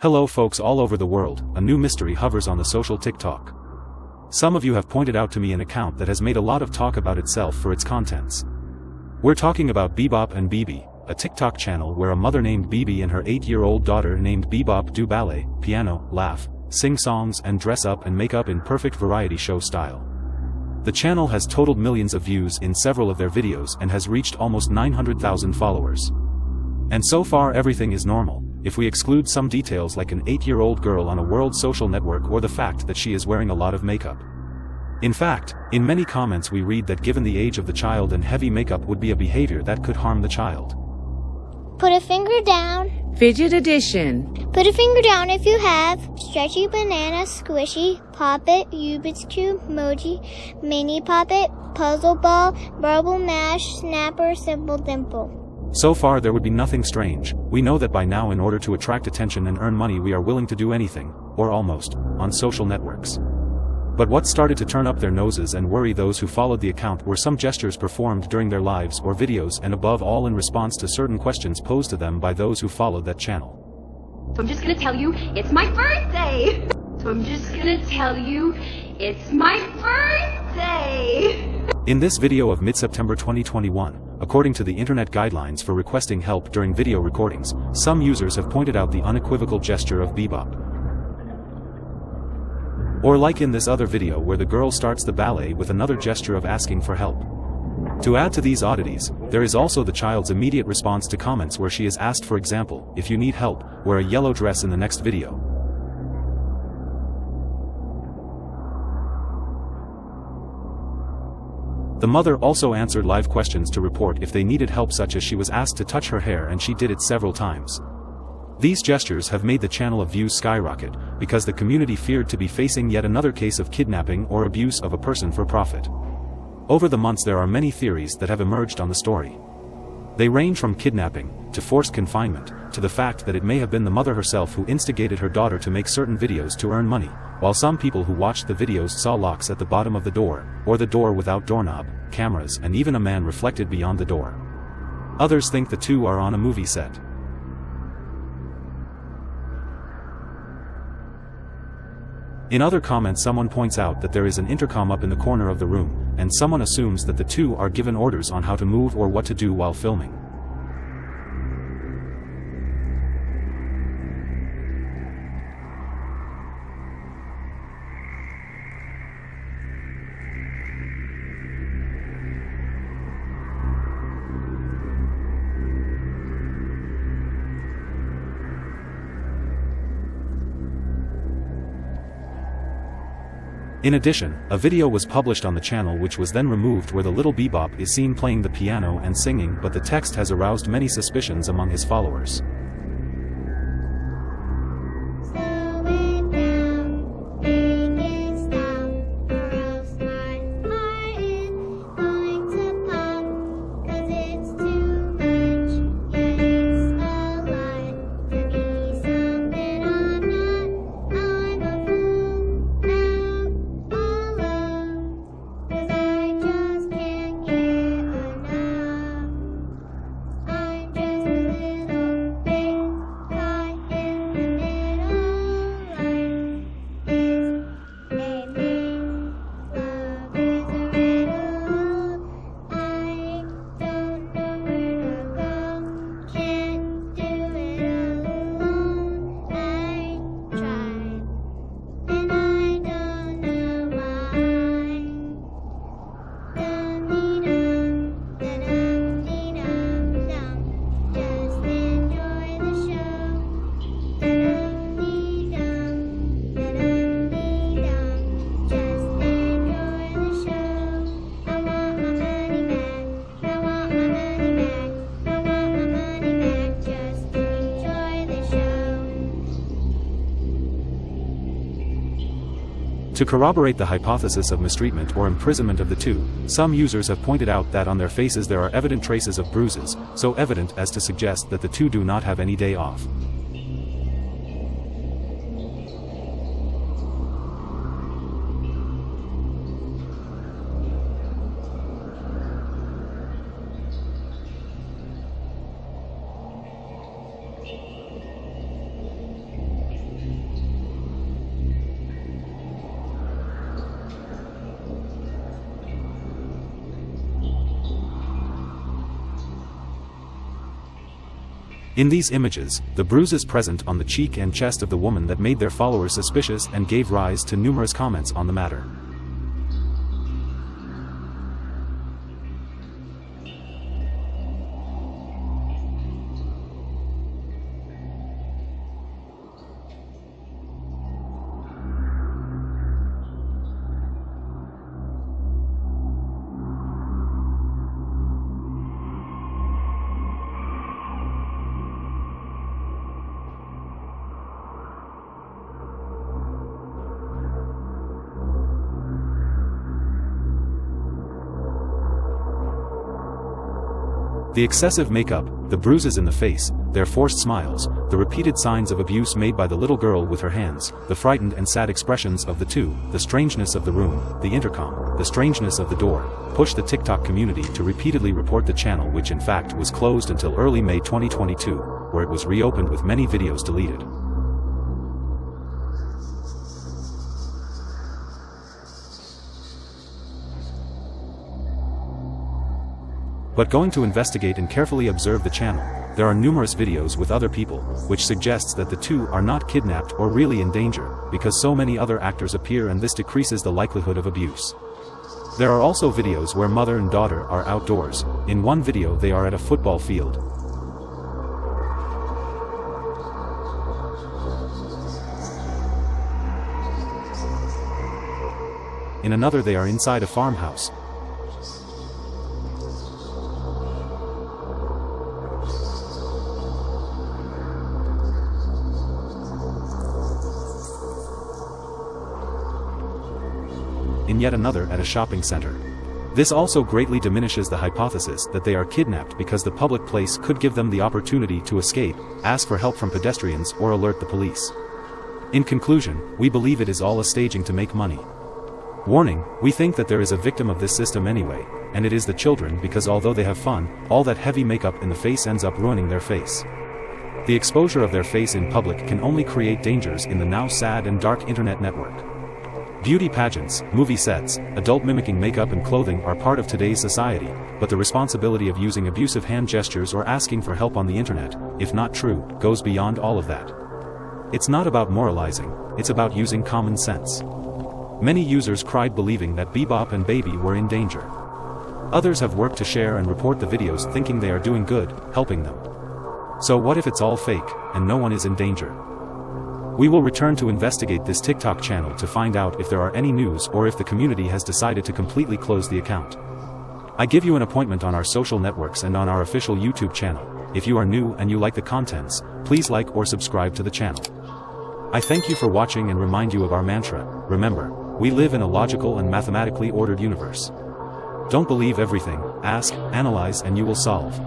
Hello folks all over the world, a new mystery hovers on the social TikTok. Some of you have pointed out to me an account that has made a lot of talk about itself for its contents. We're talking about Bebop and Bebe, a TikTok channel where a mother named Bebe and her 8-year-old daughter named Bebop do ballet, piano, laugh, sing songs and dress up and make up in perfect variety show style. The channel has totaled millions of views in several of their videos and has reached almost 900,000 followers. And so far everything is normal, if we exclude some details like an 8-year-old girl on a world social network or the fact that she is wearing a lot of makeup. In fact, in many comments we read that given the age of the child and heavy makeup would be a behavior that could harm the child. Put a finger down. Fidget Edition. Put a finger down if you have. Stretchy banana, squishy, pop it, Rubik's cube, emoji, mini pop it, puzzle ball, marble mesh, snapper, simple dimple. So far there would be nothing strange, we know that by now in order to attract attention and earn money we are willing to do anything, or almost, on social networks. But what started to turn up their noses and worry those who followed the account were some gestures performed during their lives or videos and above all in response to certain questions posed to them by those who followed that channel. So I'm just gonna tell you, it's my birthday! So I'm just gonna tell you, it's my birthday! In this video of mid-September 2021, according to the internet guidelines for requesting help during video recordings, some users have pointed out the unequivocal gesture of bebop. Or like in this other video where the girl starts the ballet with another gesture of asking for help. To add to these oddities, there is also the child's immediate response to comments where she is asked for example, if you need help, wear a yellow dress in the next video. The mother also answered live questions to report if they needed help such as she was asked to touch her hair and she did it several times. These gestures have made the channel of views skyrocket, because the community feared to be facing yet another case of kidnapping or abuse of a person for profit. Over the months there are many theories that have emerged on the story. They range from kidnapping, to forced confinement, to the fact that it may have been the mother herself who instigated her daughter to make certain videos to earn money, while some people who watched the videos saw locks at the bottom of the door, or the door without doorknob, cameras and even a man reflected beyond the door. Others think the two are on a movie set. In other comments someone points out that there is an intercom up in the corner of the room, and someone assumes that the two are given orders on how to move or what to do while filming. In addition, a video was published on the channel which was then removed where the little bebop is seen playing the piano and singing but the text has aroused many suspicions among his followers. To corroborate the hypothesis of mistreatment or imprisonment of the two, some users have pointed out that on their faces there are evident traces of bruises, so evident as to suggest that the two do not have any day off. In these images, the bruises present on the cheek and chest of the woman that made their followers suspicious and gave rise to numerous comments on the matter. The excessive makeup, the bruises in the face, their forced smiles, the repeated signs of abuse made by the little girl with her hands, the frightened and sad expressions of the two, the strangeness of the room, the intercom, the strangeness of the door, pushed the TikTok community to repeatedly report the channel which in fact was closed until early May 2022, where it was reopened with many videos deleted. But going to investigate and carefully observe the channel, there are numerous videos with other people, which suggests that the two are not kidnapped or really in danger, because so many other actors appear and this decreases the likelihood of abuse. There are also videos where mother and daughter are outdoors, in one video they are at a football field. In another they are inside a farmhouse, in yet another at a shopping center. This also greatly diminishes the hypothesis that they are kidnapped because the public place could give them the opportunity to escape, ask for help from pedestrians or alert the police. In conclusion, we believe it is all a staging to make money. Warning, we think that there is a victim of this system anyway, and it is the children because although they have fun, all that heavy makeup in the face ends up ruining their face. The exposure of their face in public can only create dangers in the now sad and dark internet network. Beauty pageants, movie sets, adult mimicking makeup and clothing are part of today's society, but the responsibility of using abusive hand gestures or asking for help on the internet, if not true, goes beyond all of that. It's not about moralizing, it's about using common sense. Many users cried believing that Bebop and Baby were in danger. Others have worked to share and report the videos thinking they are doing good, helping them. So what if it's all fake, and no one is in danger? We will return to investigate this TikTok channel to find out if there are any news or if the community has decided to completely close the account. I give you an appointment on our social networks and on our official YouTube channel. If you are new and you like the contents, please like or subscribe to the channel. I thank you for watching and remind you of our mantra, remember, we live in a logical and mathematically ordered universe. Don't believe everything, ask, analyze and you will solve.